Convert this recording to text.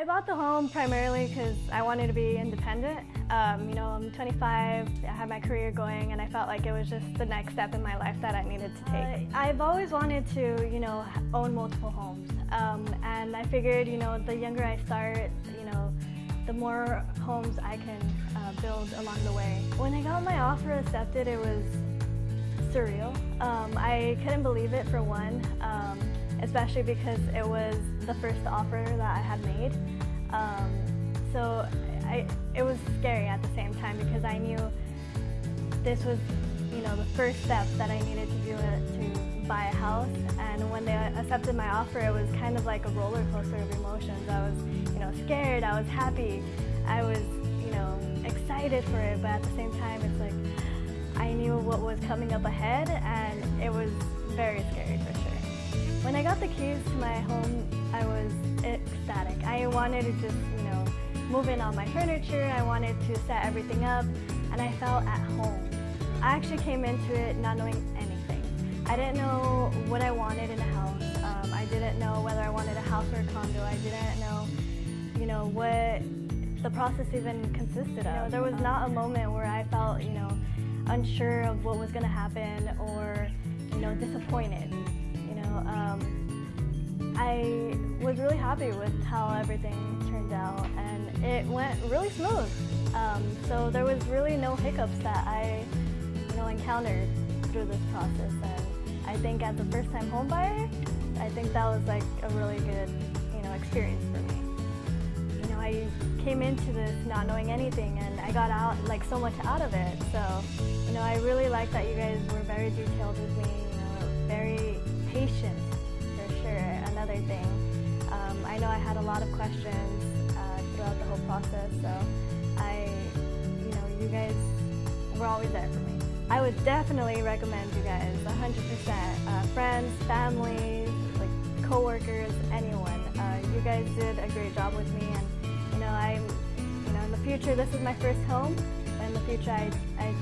I bought the home primarily because I wanted to be independent. Um, you know, I'm 25, I have my career going, and I felt like it was just the next step in my life that I needed to take. Uh, I've always wanted to, you know, own multiple homes, um, and I figured, you know, the younger I start, you know, the more homes I can uh, build along the way. When I got my offer accepted, it was surreal. Um, I couldn't believe it for one. Especially because it was the first offer that I had made. Um, so I, it was scary at the same time because I knew this was, you know, the first step that I needed to do to buy a house. And when they accepted my offer, it was kind of like a roller coaster of emotions. I was, you know, scared. I was happy. I was, you know, excited for it. But at the same time, it's like I knew what was coming up ahead, and it was very scary for sure. Got the keys to my home, I was ecstatic. I wanted to just, you know, move in all my furniture. I wanted to set everything up, and I felt at home. I actually came into it not knowing anything. I didn't know what I wanted in a house. Um, I didn't know whether I wanted a house or a condo. I didn't know, you know, what the process even consisted of. You know, there was not a moment where I felt, you know, unsure of what was going to happen or, you know, disappointed You know. um, I was really happy with how everything turned out and it went really smooth. Um, so there was really no hiccups that I you know, encountered through this process and I think as a first time home buyer, I think that was like a really good you know, experience for me. You know, I came into this not knowing anything and I got out like so much out of it. So, you know, I really like that you guys were very detailed with me, you know, very patient another thing. Um, I know I had a lot of questions uh, throughout the whole process, so I, you know, you guys were always there for me. I would definitely recommend you guys, 100%. Uh, friends, family, like coworkers, anyone. Uh, you guys did a great job with me, and you know, I'm, you know, in the future, this is my first home. In the future, I, I